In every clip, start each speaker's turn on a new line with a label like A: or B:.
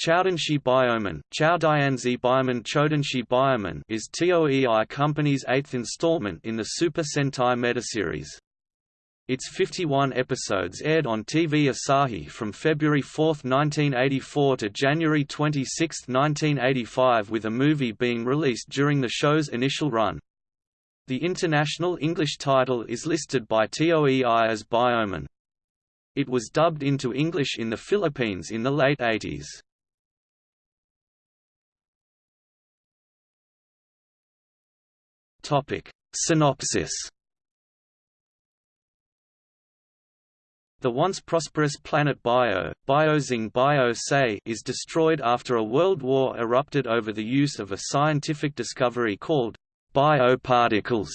A: Chodenshi Bioman, Chowdianzi Bioman Chodenshi Bioman is TOEI Company's eighth installment in the Super Sentai metaseries. Its 51 episodes aired on TV Asahi from February 4, 1984 to January 26, 1985 with a movie being released during the show's initial run. The international English title is listed by TOEI as Bioman. It was dubbed into English in the Philippines in the late 80s. Topic. Synopsis The once prosperous planet Bio, Biozing Bio is destroyed after a world war erupted over the use of a scientific discovery called bioparticles.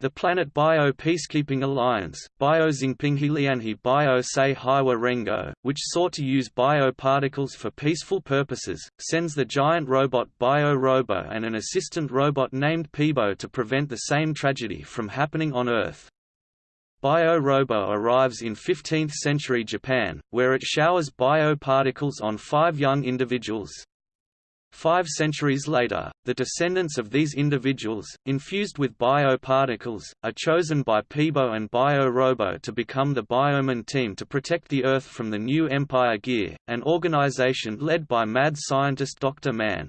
A: The Planet Bio Peacekeeping Alliance, Biozingpinghilianhi Bio Se Rengo, which sought to use bioparticles for peaceful purposes, sends the giant robot Bio Robo and an assistant robot named Peebo to prevent the same tragedy from happening on Earth. Bio Robo arrives in 15th-century Japan, where it showers bioparticles on five young individuals. Five centuries later, the descendants of these individuals, infused with bioparticles, are chosen by Peebo and Bio-Robo to become the Bioman team to protect the Earth from the new Empire Gear, an organization led by mad scientist Dr. Man.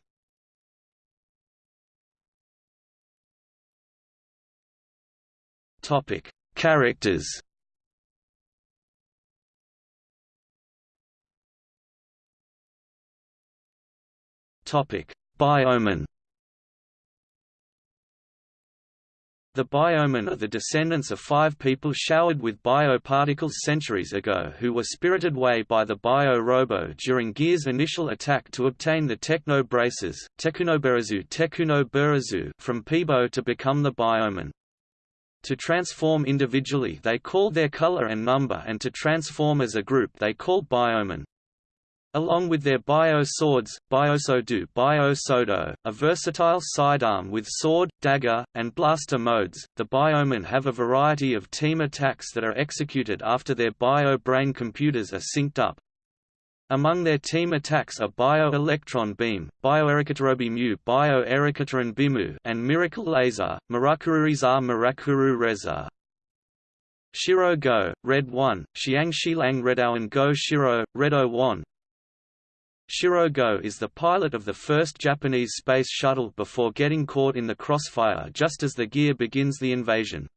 A: Characters Bioman. The Biomen are the descendants of five people showered with bioparticles centuries ago who were spirited away by the Bio-Robo during Gear's initial attack to obtain the Techno Braces Tekunoberazu from Peebo to become the Biomen. To transform individually they call their color and number and to transform as a group they call Bioman. Along with their bio-swords, Biosodu Biosodo, a versatile sidearm with sword, dagger, and blaster modes, the Biomen have a variety of team attacks that are executed after their bio-brain computers are synced up. Among their team attacks are Bio-Electron Beam, Bioerikaterobi Mu Bio-Erikataran Bimu and Miracle Laser, Mirakururiza Mirakuru Reza. Shiro Go, Red 1, Xiang Shilang Redowan Go Shiro, Redo 1, Shiro Go is the pilot of the first Japanese space shuttle before getting caught in the crossfire just as the gear begins the invasion.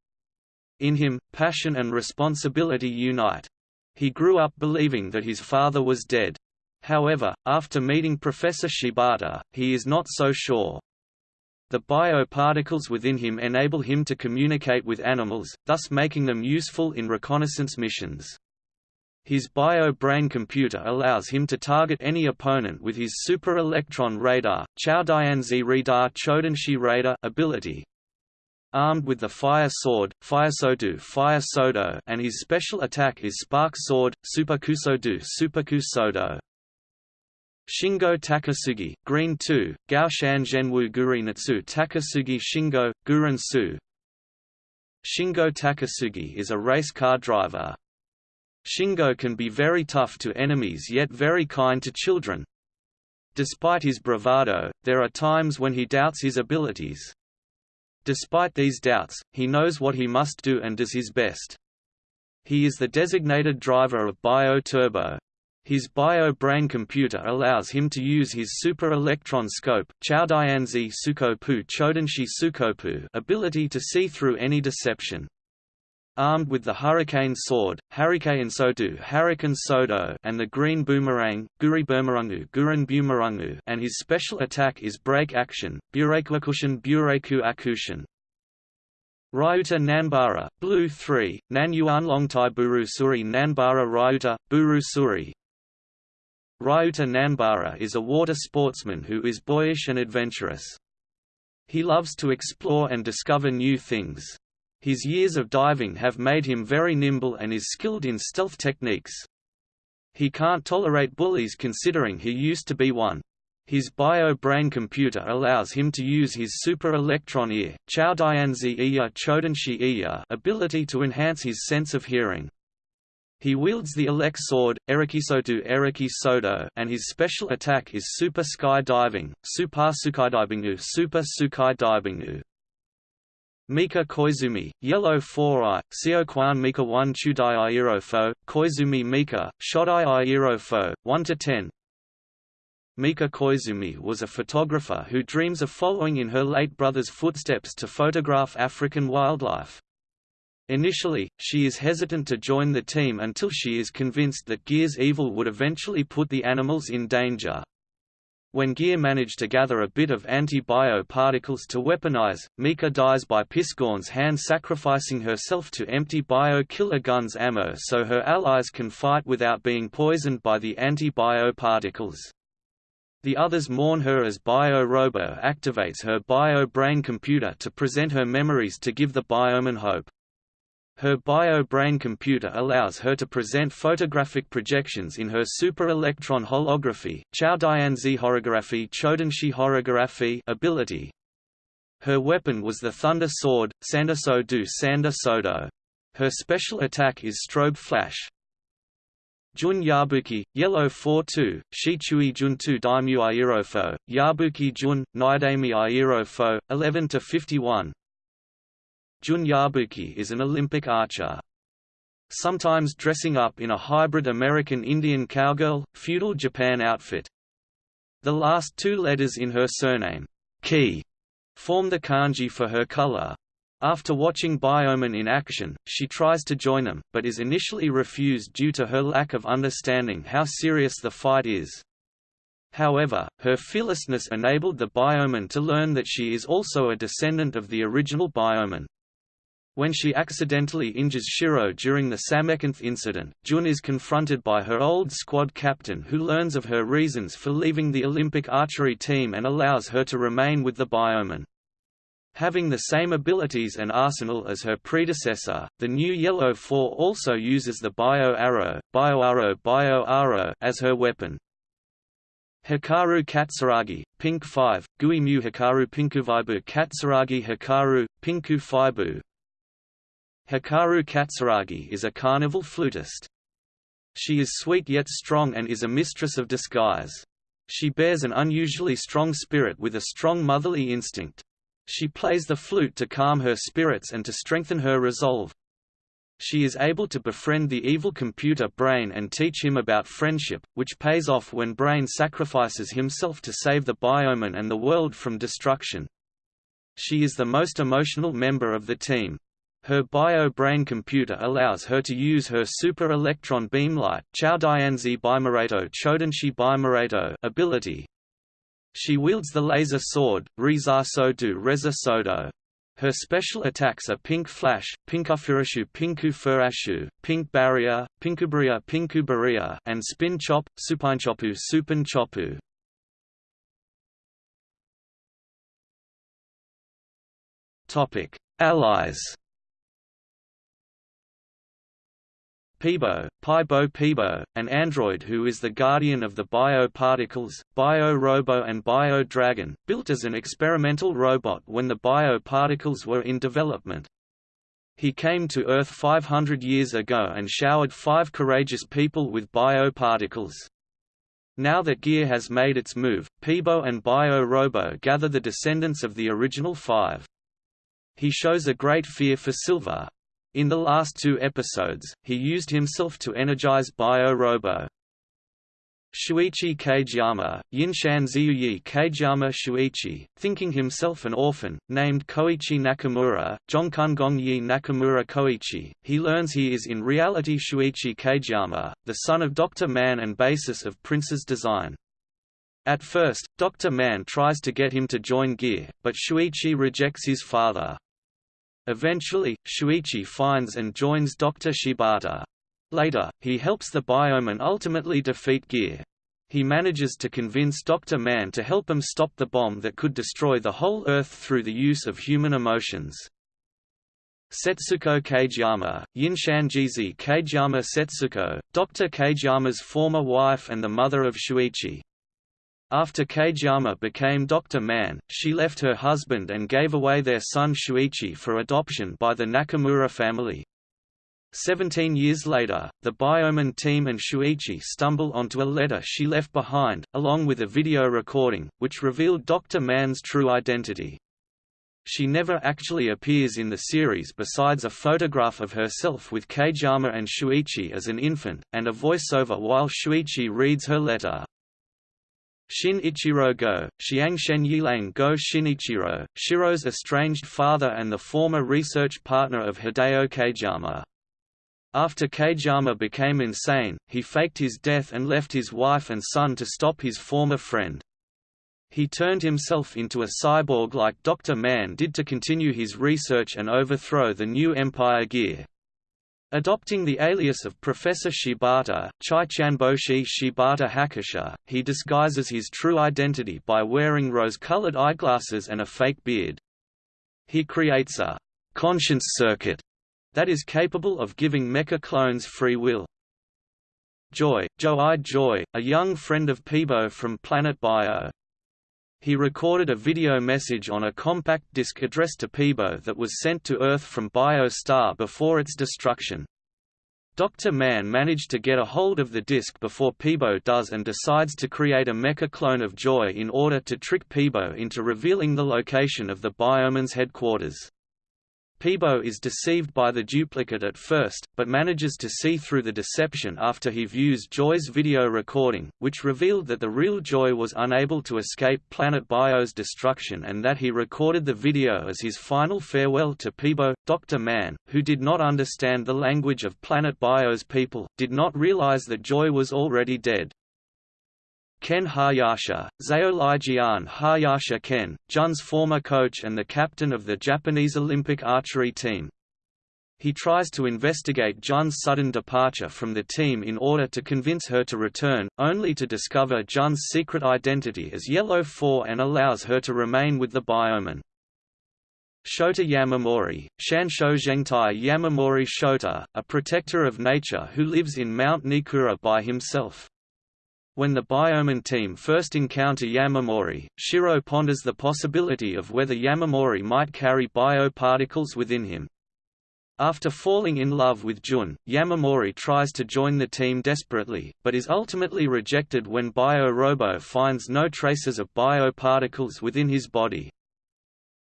A: In him, passion and responsibility unite. He grew up believing that his father was dead. However, after meeting Professor Shibata, he is not so sure. The bioparticles within him enable him to communicate with animals, thus making them useful in reconnaissance missions. His bio-brain computer allows him to target any opponent with his super electron radar Radar Chodenshi Radar ability. Armed with the Fire Sword, Firesodu Fire Sodo and his special attack is Spark Sword, Superkusodu Superkusodo. Shingo Takasugi, Green 2, Gaoshan Zhenwu Gurinatsu Takasugi Shingo, Guren Su Shingo Takasugi is a race car driver, Shingo can be very tough to enemies yet very kind to children. Despite his bravado, there are times when he doubts his abilities. Despite these doubts, he knows what he must do and does his best. He is the designated driver of Bio Turbo. His bio-brain computer allows him to use his super electron scope ability to see through any deception. Armed with the Hurricane Sword, Hurricane Sodu Hurricane Sodo and the Green Boomerang, Guri Boomerangu Gurin Boomerangu and his special attack is Break Action, Bureikuakushin Bureiku Akushin. Ryuta Nanbara, Blue 3, Nanyuan Longtai Buru Suri Nanbara Ryuta, Buru Suri Ryuta Nanbara is a water sportsman who is boyish and adventurous. He loves to explore and discover new things. His years of diving have made him very nimble and is skilled in stealth techniques. He can't tolerate bullies considering he used to be one. His bio-brain computer allows him to use his super electron ear ability to enhance his sense of hearing. He wields the Elec sword, Erikisotu Eriki Sodo, and his special attack is Super Sky Diving, Super Sukaidibingu Super Sukai Dibingu. Mika Koizumi, Yellow 4i, Seokwan Mika 1 Chudai Iirofo, Koizumi Mika, Shodai Iirofo, 1–10 Mika Koizumi was a photographer who dreams of following in her late brother's footsteps to photograph African wildlife. Initially, she is hesitant to join the team until she is convinced that Gear's evil would eventually put the animals in danger. When Gear managed to gather a bit of anti-bio particles to weaponize, Mika dies by Piscorn's hand sacrificing herself to empty bio-killer gun's ammo so her allies can fight without being poisoned by the anti-bio particles. The others mourn her as Bio-Robo activates her bio-brain computer to present her memories to give the Bioman hope. Her bio-brain computer allows her to present photographic projections in her super-electron holography horography horography ability. Her weapon was the Thunder Sword, Sandaso du Sanda Sodo. Her special attack is Strobe Flash. Jun Yabuki, Yellow 4-2, Shichui Jun 2 Daimyu Airofo, Yabuki Jun, Naidami Airofo, 11-51, Jun Yabuki is an Olympic archer. Sometimes dressing up in a hybrid American Indian cowgirl, feudal Japan outfit. The last two letters in her surname, Ki, form the kanji for her color. After watching Bioman in action, she tries to join them, but is initially refused due to her lack of understanding how serious the fight is. However, her fearlessness enabled the Bioman to learn that she is also a descendant of the original Bioman. When she accidentally injures Shiro during the Samekanth incident, Jun is confronted by her old squad captain who learns of her reasons for leaving the Olympic archery team and allows her to remain with the Bioman. Having the same abilities and arsenal as her predecessor, the new Yellow 4 also uses the Bio Arrow, Bio Arrow Bio Arrow as her weapon. Hikaru Katsuragi, Pink 5, Gui Mu Hikaru Pinkuvaibu Katsuragi Hikaru, Pinku Faibu, Hikaru Katsuragi is a carnival flutist. She is sweet yet strong and is a mistress of disguise. She bears an unusually strong spirit with a strong motherly instinct. She plays the flute to calm her spirits and to strengthen her resolve. She is able to befriend the evil computer Brain and teach him about friendship, which pays off when Brain sacrifices himself to save the Bioman and the world from destruction. She is the most emotional member of the team. Her bio-brain computer allows her to use her super-electron beamlight ability. She wields the laser sword, Rizar Sodu Reza Sodo. Her special attacks are Pink Flash, Pinkufurashu Pinku Furashu, Pink Barrier, Pinkubaria Pinkubaria, and Spin Chop, Supinchopu Supin Chopu. Allies Peebo, Pibo Peebo, an android who is the guardian of the bio-particles, Bio-Robo and Bio-Dragon, built as an experimental robot when the bio-particles were in development. He came to Earth 500 years ago and showered five courageous people with bio-particles. Now that Gear has made its move, Peebo and Bio-Robo gather the descendants of the original five. He shows a great fear for Silver, in the last two episodes, he used himself to energize Bio-Robo. Shuichi Kageyama, Yinshan Ziyuyi Kageyama Shuichi, thinking himself an orphan, named Koichi Nakamura, Yi Nakamura Koichi, he learns he is in reality Shuichi Kageyama, the son of Dr. Man and basis of Prince's design. At first, Dr. Man tries to get him to join Gear, but Shuichi rejects his father. Eventually, Shuichi finds and joins Dr. Shibata. Later, he helps the Bioman ultimately defeat Gear. He manages to convince Dr. Man to help him stop the bomb that could destroy the whole Earth through the use of human emotions. Setsuko Yinshan Jizi Kageyama Setsuko, Dr. Kageyama's former wife and the mother of Shuichi. After Kageyama became Dr. Man, she left her husband and gave away their son Shuichi for adoption by the Nakamura family. Seventeen years later, the Bioman team and Shuichi stumble onto a letter she left behind, along with a video recording, which revealed Dr. Man's true identity. She never actually appears in the series besides a photograph of herself with Kageyama and Shuichi as an infant, and a voiceover while Shuichi reads her letter. Shin Ichiro Go, Xiangshen Yilang Go Shinichiro, Shiro's estranged father and the former research partner of Hideo Kageyama. After Kageyama became insane, he faked his death and left his wife and son to stop his former friend. He turned himself into a cyborg like Dr. Man did to continue his research and overthrow the new Empire Gear. Adopting the alias of Professor Shibata, Chaichanboshi Shibata Hakusha, he disguises his true identity by wearing rose-colored eyeglasses and a fake beard. He creates a conscience circuit that is capable of giving mecha clones free will. Joy, Joe I Joy, a young friend of Peebo from Planet Bio, he recorded a video message on a compact disc addressed to Peebo that was sent to Earth from Bio-Star before its destruction. Dr. Man managed to get a hold of the disc before Peebo does and decides to create a mecha clone of Joy in order to trick Peebo into revealing the location of the Bioman's headquarters. Peebo is deceived by the duplicate at first, but manages to see through the deception after he views Joy's video recording, which revealed that the real Joy was unable to escape Planet Bio's destruction and that he recorded the video as his final farewell to Peebo. Dr. Man, who did not understand the language of Planet Bio's people, did not realize that Joy was already dead. Ken Hayasha, Zaolijian Hayasha Ken, Jun's former coach and the captain of the Japanese Olympic archery team. He tries to investigate Jun's sudden departure from the team in order to convince her to return, only to discover Jun's secret identity as Yellow 4 and allows her to remain with the Bioman. Shota Yamamori, Shansho Zhengtai Yamamori Shota, a protector of nature who lives in Mount Nikura by himself. When the Bioman team first encounter Yamamori, Shiro ponders the possibility of whether Yamamori might carry bioparticles within him. After falling in love with Jun, Yamamori tries to join the team desperately, but is ultimately rejected when Bio-Robo finds no traces of bioparticles within his body.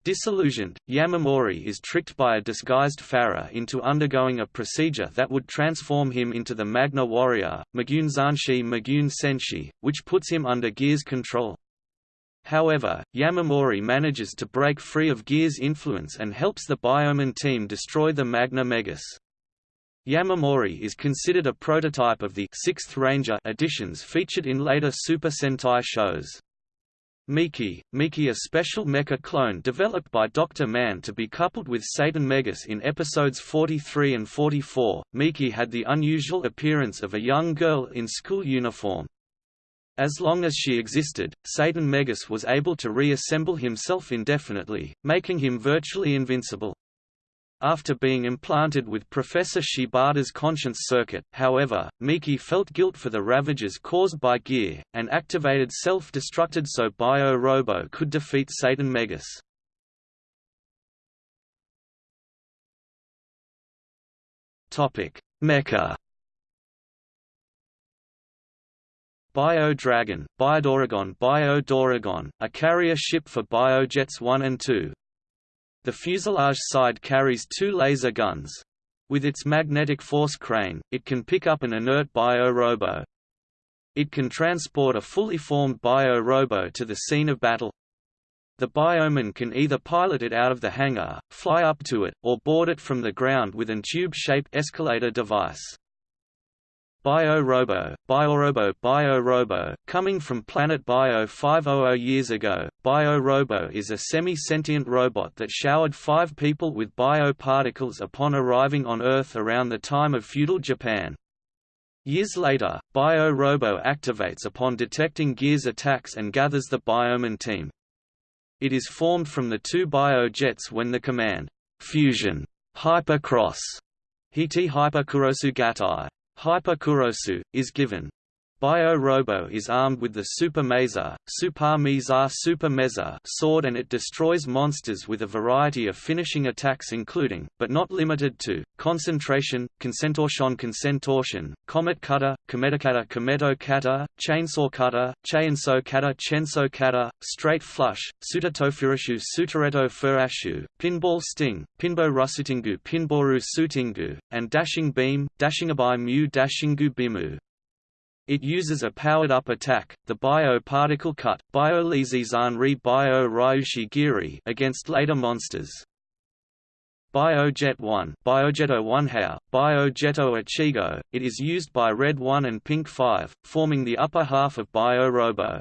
A: Disillusioned, Yamamori is tricked by a disguised Farah into undergoing a procedure that would transform him into the Magna Warrior, Magunzanshi Magun Senshi, which puts him under Gear's control. However, Yamamori manages to break free of Gear's influence and helps the Bioman team destroy the Magna Megas. Yamamori is considered a prototype of the Sixth Ranger editions featured in later Super Sentai shows. Miki, Miki a special mecha clone developed by Dr. Man to be coupled with Satan Megas in episodes 43 and 44, Miki had the unusual appearance of a young girl in school uniform. As long as she existed, Satan Megas was able to reassemble himself indefinitely, making him virtually invincible. After being implanted with Professor Shibata's conscience circuit, however, Miki felt guilt for the ravages caused by Gear, and activated self-destructed so Bio-Robo could defeat Satan Megas. Mecha Bio-Dragon, Biodoragon Bio-Doragon, a carrier ship for Biojets 1 and 2, the fuselage side carries two laser guns. With its magnetic force crane, it can pick up an inert bio-robo. It can transport a fully formed bio-robo to the scene of battle. The bioman can either pilot it out of the hangar, fly up to it, or board it from the ground with an tube-shaped escalator device. BioRobo, BioRobo, BioRobo, coming from Planet Bio 500 years ago, BioRobo is a semi-sentient robot that showered five people with bioparticles upon arriving on Earth around the time of feudal Japan. Years later, BioRobo activates upon detecting Gear's attacks and gathers the Bioman team. It is formed from the two Biojets when the command, Fusion, Hypercross, Hiti Hyperkurosu Hyperkurosu, is given. Bio-Robo is armed with the Super Mesa, Super Mesa Super Mesa sword and it destroys monsters with a variety of finishing attacks including, but not limited to, Concentration, Concentortion Concentortion, Comet Cutter, Cometicata Cometo Cutter, Chainsaw Cutter, Chainsaw Cutter Chainsaw Cutter, Straight Flush, Sutatofurashu Sutareto Furashu, Pinball Sting, Pinbo Rusutingu Pinboru Sutingu, and Dashing Beam, Dashingabai Mu Dashingu Bimu. It uses a powered-up attack, the Bio-Particle Cut Bio-Lizizan Bio-Ryushi Giri against later monsters. Biojet 1 Biojeto 1 How, Biojeto oh Ichigo, it is used by Red 1 and Pink 5, forming the upper half of Bio-Robo.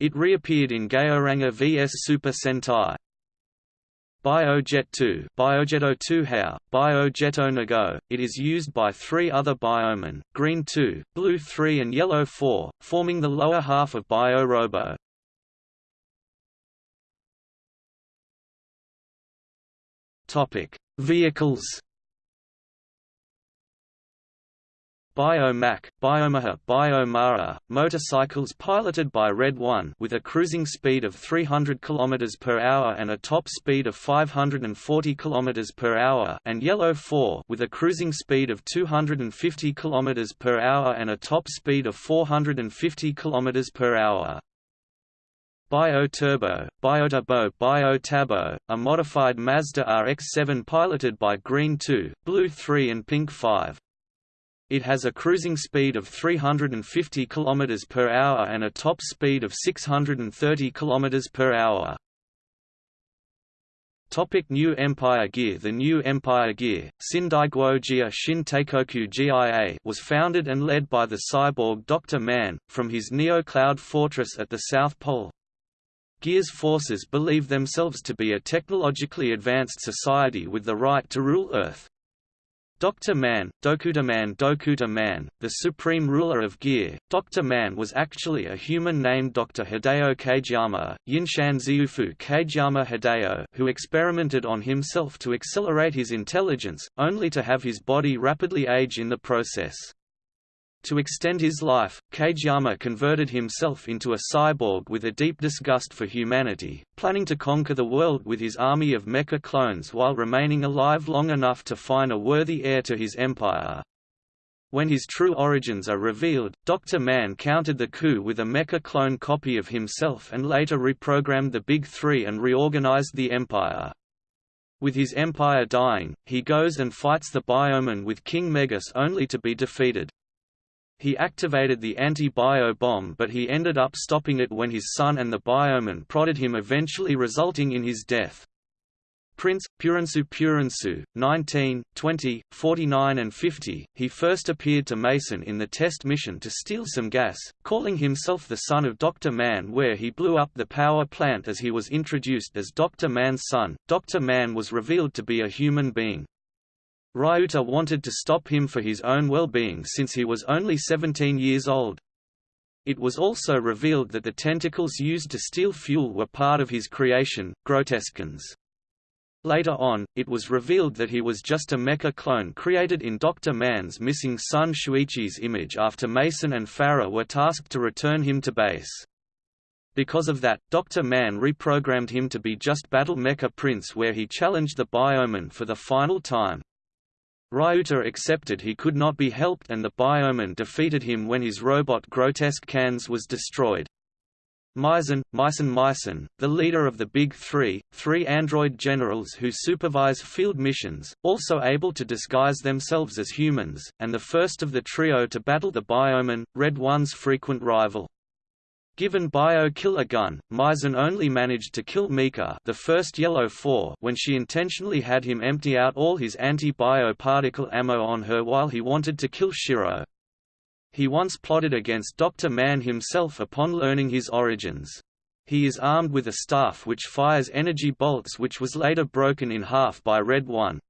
A: It reappeared in Gaoranger vs Super Sentai. Biojet 2 Biojeto 2 How, Biojeto Nago, it is used by three other Biomen, Green 2, Blue 3 and Yellow 4, forming the lower half of Bio-Robo. Vehicles Biomac, Biomaha, Biomara, motorcycles piloted by Red 1 with a cruising speed of 300 km per hour and a top speed of 540 km per hour and Yellow 4 with a cruising speed of 250 km per hour and a top speed of 450 km per hour. Bio-Turbo, Bioturbo Bio-Tabo, a modified Mazda RX-7 piloted by Green 2, Blue 3 and Pink 5. It has a cruising speed of 350 km per hour and a top speed of 630 km per hour. Topic New Empire Gear The New Empire Gear, Sindaiguo Jia Shin Teikoku GIA was founded and led by the cyborg Dr. Man, from his Neo-Cloud fortress at the South Pole. Gear's forces believe themselves to be a technologically advanced society with the right to rule Earth. Dr. Man, Dokuta Man Dokuta Man, the supreme ruler of Gear, Dr. Man was actually a human named Dr. Hideo Kageyama, Yinshan Ziufu Kageyama Hideo, who experimented on himself to accelerate his intelligence, only to have his body rapidly age in the process. To extend his life, Kageyama converted himself into a cyborg with a deep disgust for humanity, planning to conquer the world with his army of mecha clones while remaining alive long enough to find a worthy heir to his empire. When his true origins are revealed, Dr. Man countered the coup with a mecha clone copy of himself and later reprogrammed the Big Three and reorganized the empire. With his empire dying, he goes and fights the Bioman with King Megas only to be defeated. He activated the anti-bio bomb but he ended up stopping it when his son and the bioman prodded him eventually resulting in his death. Prince, Purinsu Purinsu, 19, 20, 49 and 50, he first appeared to Mason in the test mission to steal some gas, calling himself the son of Dr. Man where he blew up the power plant as he was introduced as Dr. Man's son. Dr. Man was revealed to be a human being. Ryuta wanted to stop him for his own well-being since he was only 17 years old. It was also revealed that the tentacles used to steal fuel were part of his creation, Groteskans. Later on, it was revealed that he was just a mecha clone created in Dr. Man's missing son Shuichi's image after Mason and Farah were tasked to return him to base. Because of that, Dr. Man reprogrammed him to be just Battle Mecha Prince where he challenged the Bioman for the final time. Ryuta accepted he could not be helped and the Bioman defeated him when his robot Grotesque Cans was destroyed. Mason, Myson Myson, the leader of the Big Three, three android generals who supervise field missions, also able to disguise themselves as humans, and the first of the trio to battle the Bioman, Red One's frequent rival. Given Bio-Killer gun, Mason only managed to kill Mika the first Yellow 4 when she intentionally had him empty out all his anti-bio particle ammo on her while he wanted to kill Shiro. He once plotted against Dr. Man himself upon learning his origins. He is armed with a staff which fires energy bolts which was later broken in half by Red One.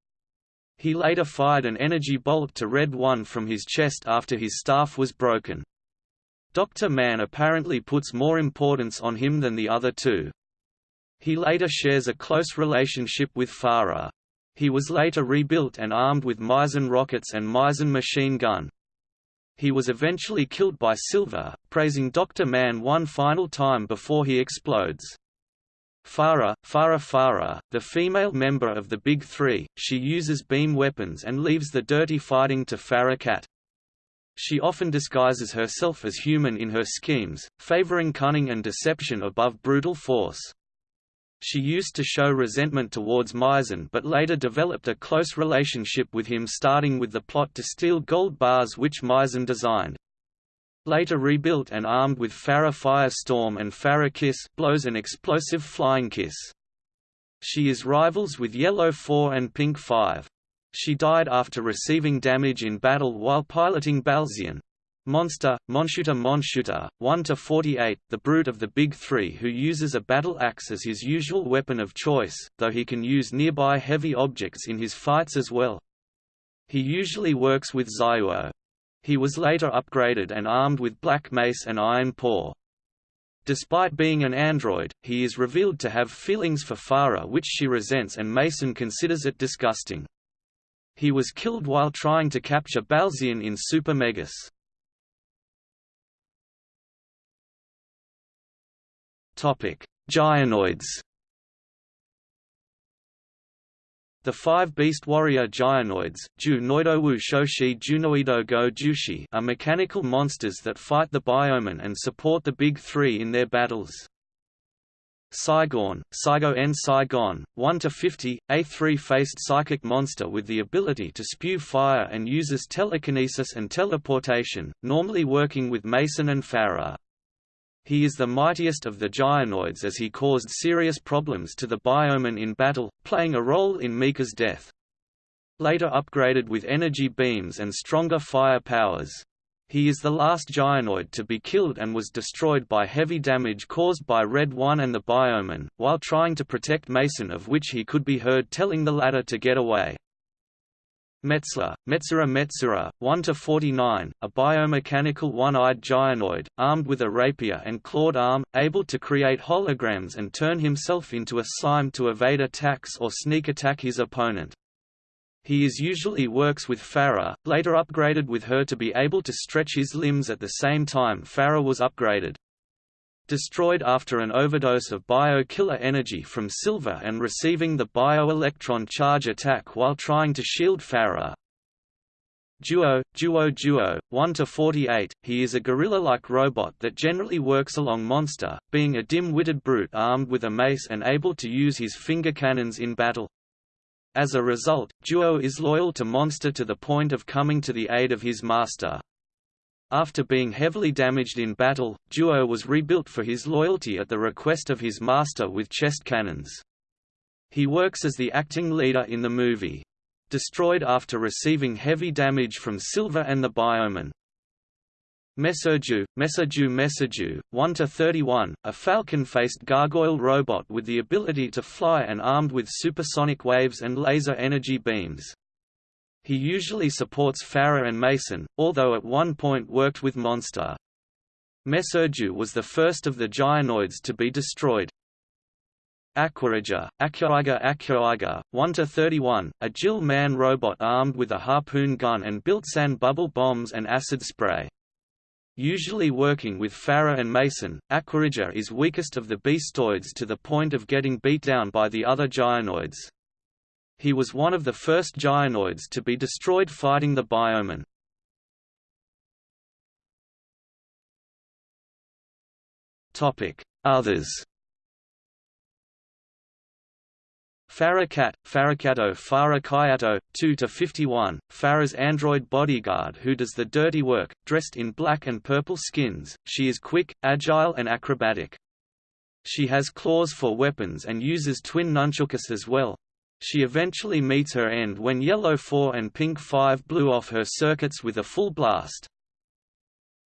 A: He later fired an energy bolt to Red One from his chest after his staff was broken. Dr. Man apparently puts more importance on him than the other two. He later shares a close relationship with Farah. He was later rebuilt and armed with Mason rockets and Mason machine gun. He was eventually killed by Silver, praising Dr. Man one final time before he explodes. Farah, Farah Farah, the female member of the Big Three, she uses beam weapons and leaves the dirty fighting to Farah Cat. She often disguises herself as human in her schemes, favoring cunning and deception above brutal force. She used to show resentment towards Mason but later developed a close relationship with him starting with the plot to steal gold bars which Mason designed. Later rebuilt and armed with Farah Firestorm and Farah Kiss blows an explosive flying kiss. She is rivals with Yellow 4 and Pink 5. She died after receiving damage in battle while piloting Balzian. Monster, Monshooter Monshooter, 1–48, the brute of the Big Three who uses a battle axe as his usual weapon of choice, though he can use nearby heavy objects in his fights as well. He usually works with Zyuo. He was later upgraded and armed with Black Mace and Iron Paw. Despite being an android, he is revealed to have feelings for Farah which she resents and Mason considers it disgusting. He was killed while trying to capture Balzian in Super Megas. Topic: Gyanoids. The five beast warrior Noidowu Shoshi Go are mechanical monsters that fight the Bioman and support the Big Three in their battles. Saigon, Saigo N Saigon, 1 to 50, a three-faced psychic monster with the ability to spew fire and uses telekinesis and teleportation, normally working with Mason and Farah. He is the mightiest of the Gyanoids as he caused serious problems to the Bioman in battle, playing a role in Mika's death. Later upgraded with energy beams and stronger fire powers. He is the last Gyanoid to be killed and was destroyed by heavy damage caused by Red One and the Bioman, while trying to protect Mason of which he could be heard telling the latter to get away. Metzler, Metzura Metzura, 1–49, a biomechanical one-eyed gyanoid, armed with a rapier and clawed arm, able to create holograms and turn himself into a slime to evade attacks or sneak attack his opponent. He is usually works with Farah, later upgraded with her to be able to stretch his limbs at the same time Farah was upgraded. Destroyed after an overdose of bio-killer energy from Silver and receiving the bio-electron charge attack while trying to shield Farah. Duo, Duo Duo, 1–48, he is a gorilla-like robot that generally works along Monster, being a dim-witted brute armed with a mace and able to use his finger cannons in battle. As a result, Duo is loyal to Monster to the point of coming to the aid of his master. After being heavily damaged in battle, Duo was rebuilt for his loyalty at the request of his master with chest cannons. He works as the acting leader in the movie. Destroyed after receiving heavy damage from Silver and the Bioman. Mesoju, Mesoju Mesoju, 1–31, a falcon-faced gargoyle robot with the ability to fly and armed with supersonic waves and laser energy beams. He usually supports Farah and Mason, although at one point worked with Monster. Mesoju was the first of the Gyanoids to be destroyed. Aquariga, Aquariga Aquariga, 1–31, a Jill man robot armed with a harpoon gun and built sand bubble bombs and acid spray. Usually working with Farah and Mason, Aquariga is weakest of the beastoids to the point of getting beat down by the other gyanoids. He was one of the first gyanoids to be destroyed fighting the Bioman. Others Farah Cat, Farracato Farakayato, 2–51, Farah's android bodyguard who does the dirty work, dressed in black and purple skins, she is quick, agile and acrobatic. She has claws for weapons and uses twin nunchucks as well. She eventually meets her end when Yellow 4 and Pink 5 blew off her circuits with a full blast.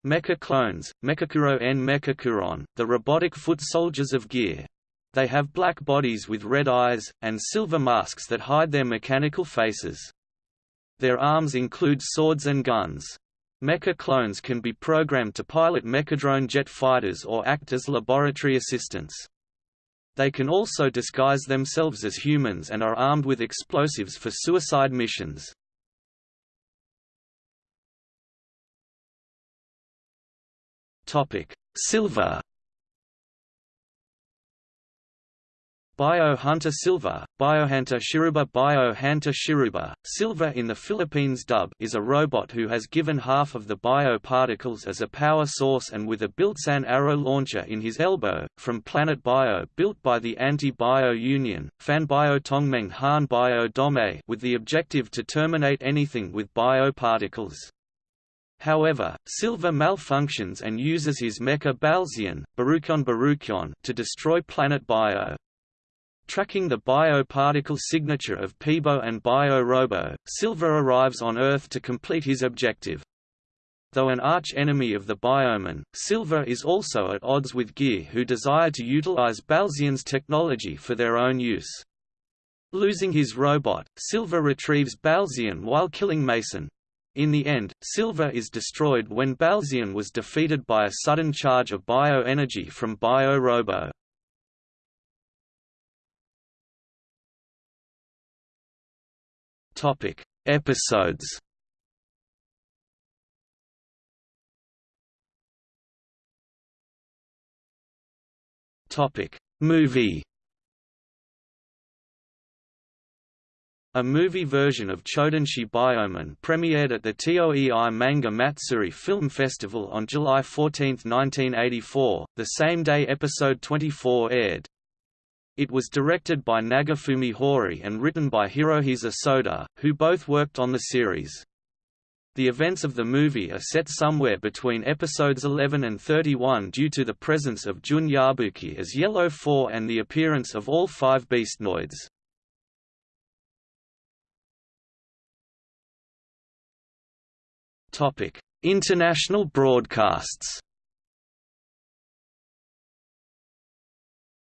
A: Mecha clones, Mechakuro N Mechakuron, the robotic foot soldiers of Gear. They have black bodies with red eyes, and silver masks that hide their mechanical faces. Their arms include swords and guns. Mecha clones can be programmed to pilot mechadrone jet fighters or act as laboratory assistants. They can also disguise themselves as humans and are armed with explosives for suicide missions. Silver Biohunter Silver, Biohunter Shiruba Biohunter Shiruba, Silver in the Philippines dub is a robot who has given half of the bioparticles as a power source and with a built-in arrow launcher in his elbow, from Planet Bio built by the Anti-Bio Union, Fan Bio Tongmeng Han Bio Dome with the objective to terminate anything with bioparticles. However, Silver malfunctions and uses his mecha Balzian, Baruchon Baruchon to destroy Planet Bio. Tracking the bioparticle signature of Peebo and Bio-Robo, Silver arrives on Earth to complete his objective. Though an arch-enemy of the Bioman, Silver is also at odds with Gear who desire to utilize Balzian's technology for their own use. Losing his robot, Silver retrieves Balzian while killing Mason. In the end, Silver is destroyed when Balzian was defeated by a sudden charge of bioenergy from Bio-Robo. Topic: Episodes. Topic: Movie. A movie version of Chodenshi Bioman premiered at the Toei Manga Matsuri Film Festival on July 14, 1984, the same day episode 24 aired. It was directed by Nagafumi Hori and written by Hirohisa Soda, who both worked on the series. The events of the movie are set somewhere between episodes 11 and 31 due to the presence of Jun Yabuki as Yellow 4 and the appearance of all five Beastnoids. International broadcasts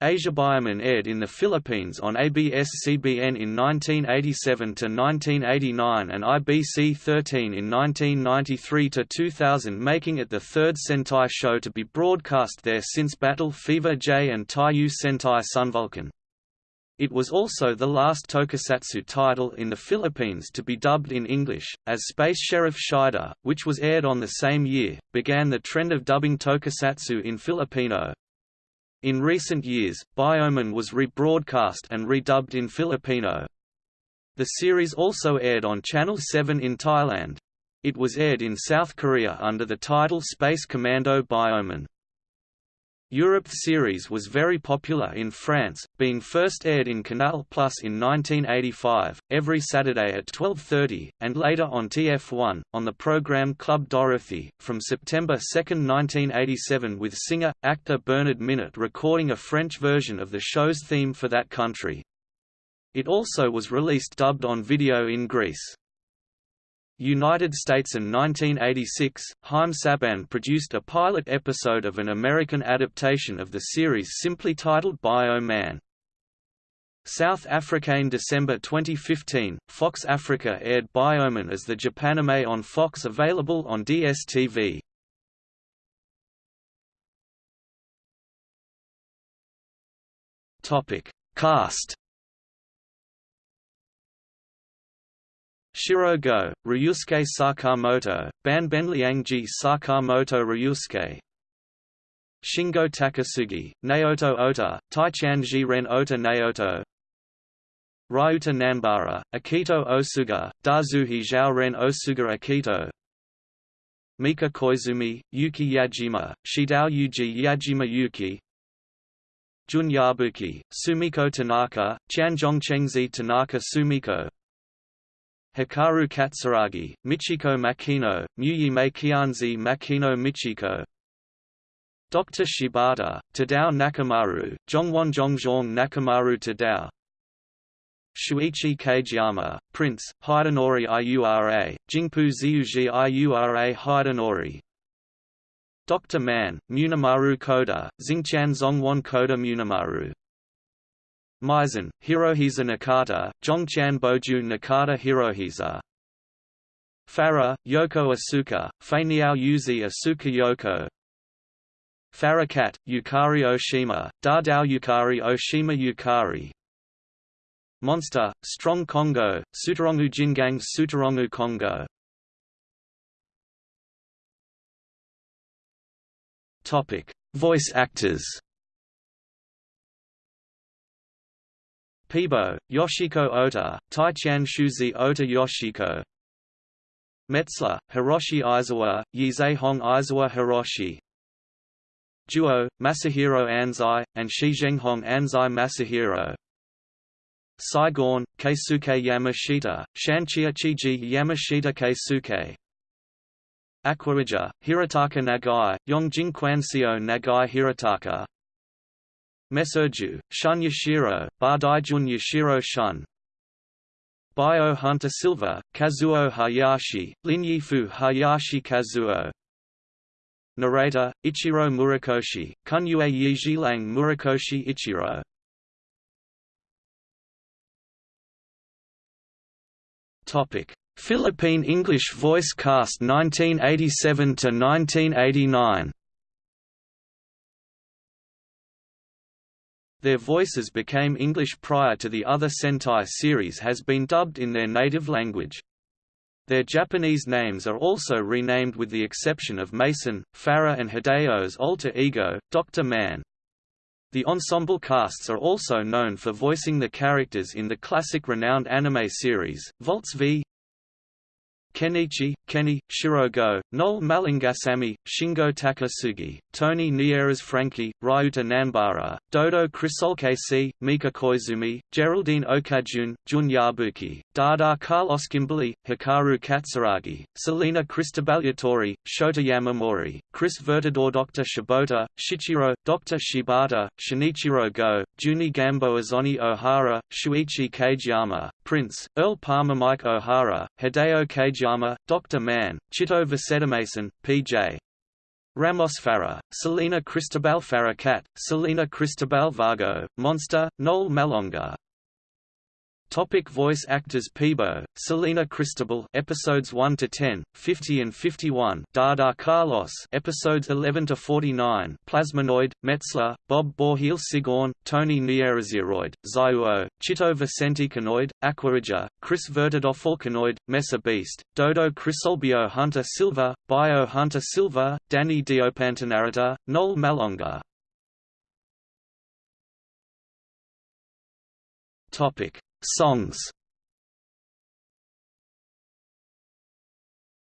A: Asia Bioman aired in the Philippines on ABS-CBN in 1987–1989 and IBC 13 in 1993–2000 making it the third Sentai show to be broadcast there since Battle Fever J and Taiyo Sentai Sunvulcan. It was also the last tokusatsu title in the Philippines to be dubbed in English, as Space Sheriff Shaider, which was aired on the same year, began the trend of dubbing tokusatsu in Filipino, in recent years, Bioman was rebroadcast and redubbed in Filipino. The series also aired on Channel 7 in Thailand. It was aired in South Korea under the title Space Commando Bioman. Europe series was very popular in France, being first aired in Canal Plus in 1985, every Saturday at 12.30, and later on TF1, on the program Club Dorothée, from September 2, 1987 with singer-actor Bernard Minet recording a French version of the show's theme for that country. It also was released dubbed on video in Greece. United States in 1986, Haim Saban produced a pilot episode of an American adaptation of the series simply titled Bio Man. South Africa in December 2015, Fox Africa aired Bioman as the Japanime on Fox available on DSTV. Cast Shiro Go, Ryusuke Sakamoto, Ban Benliangji Sakamoto Ryusuke. Shingo Takasugi, Naoto Ota, Taichanji Ren Ota Naoto. Ryuta Nanbara, Akito Osuga, Dazuhi Zhao Ren Osuga Akito. Mika Koizumi, Yuki Yajima, Shidao Yuji Yajima Yuki. Jun Yabuki, Sumiko Tanaka, Chanjongchengzi Tanaka Sumiko Hikaru Katsuragi, Michiko Makino, Muyime Kianzi Makino Michiko Dr. Shibata, Tadao Nakamaru, Jongwon Jongjong Nakamaru Tadao Shuichi Kageyama, Prince, Hidenori Iura, Jingpu Zyuji Iura Hidenori Dr. Man, Munemaru Koda, Xingchan Zongwon Koda Munemaru Mason, Hirohisa Nakata, Zhongchan Boju Nakata Hirohisa. Farah, Yoko Asuka, Feiniao Yuzi Asuka Yoko. Farah Cat, Yukari Oshima, Dadao Yukari Oshima Yukari. Monster, Strong Kongo, Sutarongu Jingang Sutarongu Topic: Voice actors. Peebo, Yoshiko Ota, Taichian Shuzi Ota Yoshiko Metzler, Hiroshi Aizawa, Yizehong Aizawa Hiroshi Duo, Masahiro Anzai, and Shizhenghong Anzai Masahiro Saigon, Keisuke Yamashita, Shanchia Chiji Yamashita Keisuke Aquarija, Hirataka Nagai, Yongjing Kwansio Nagai Hirataka Mesurju, Shun Yashiro, Bardaijun Yashiro Shun. Bio Hunter Silva, Kazuo Hayashi, Linyifu Hayashi Kazuo. Narrator, Ichiro Murakoshi, Kunyue Yijilang Murakoshi Ichiro. Philippine English voice cast 1987 to 1989. Their voices became English prior to the other Sentai series has been dubbed in their native language. Their Japanese names are also renamed with the exception of Mason, Farah and Hideo's alter ego, Dr. Man. The ensemble casts are also known for voicing the characters in the classic renowned anime series, Voltes V. Kenichi, Kenny, Shirogo, Noel Malingasami, Shingo Takasugi, Tony Nieras Frankie, Ryuta Nanbara, Dodo Krisolke Mika Koizumi, Geraldine Okajun, Jun Yabuki, Dada Carlos Kimberly, Hikaru Katsuragi, Selena Cristobalyatori, Shota Yamamori, Chris Vertador Dr. Shibota, Shichiro, Dr. Shibata, Shinichiro Go, Juni Gambo Azoni Ohara, Shuichi Kageyama, Prince, Earl Palmer Mike O'Hara, Hideo Kageyama, Dr. Man, Chito Vicetamason, P.J. Ramos Farah, Selena Cristobal Farah Cat, Selena Cristobal Vargo, Monster, Noel Malonga, Topic voice actors Peebo, Selena Cristobal episodes 1 to 10, 50 and 51, Dada Carlos episodes 11 to 49, Plasmonoid, Metzler, Bob Borheel Sigorn, Tony Nieraziroid, Zyuo, Chito Vicente Canoid, Aquarija, Chris Vertidofalcanoid, Mesa Beast, Dodo Crisolbio Hunter Silva, Bio Hunter Silva, Danny Diopantanarita, Noel Malonga. Topic Songs.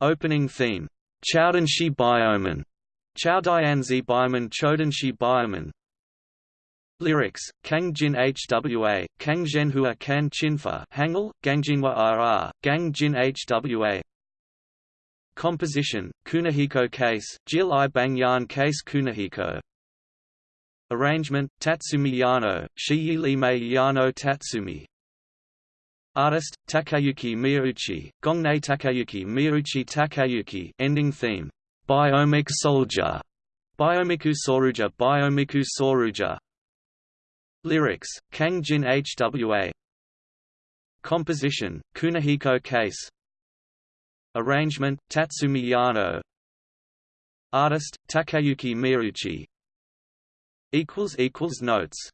A: Opening theme, Chodenshi Bioman, Chowdianzi Bioman Chodenshi Bioman. Lyrics, Kang Jin Hwa, Kang Zhenhua Kan Chinfa Hangul, Gangjinwa RR, Gang Jin Hwa Composition, Kunihiko Kase, Jil I Bangyan Kase Kunihiko. Arrangement, Tatsumi Yano, Shiyi Lime Yano Tatsumi Artist, Takayuki Miyauchi, Gongnei Takayuki Miyauchi Takayuki ending theme, Biomic Soldier, Biomiku Soruja Biomiku Soruja. Lyrics, Kang Jin Hwa Composition, Kunihiko Kase. Arrangement, Tatsumi Yano. Artist, Takayuki Miyauchi Notes